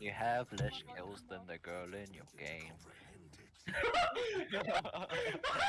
you have less kills than the girl in your game.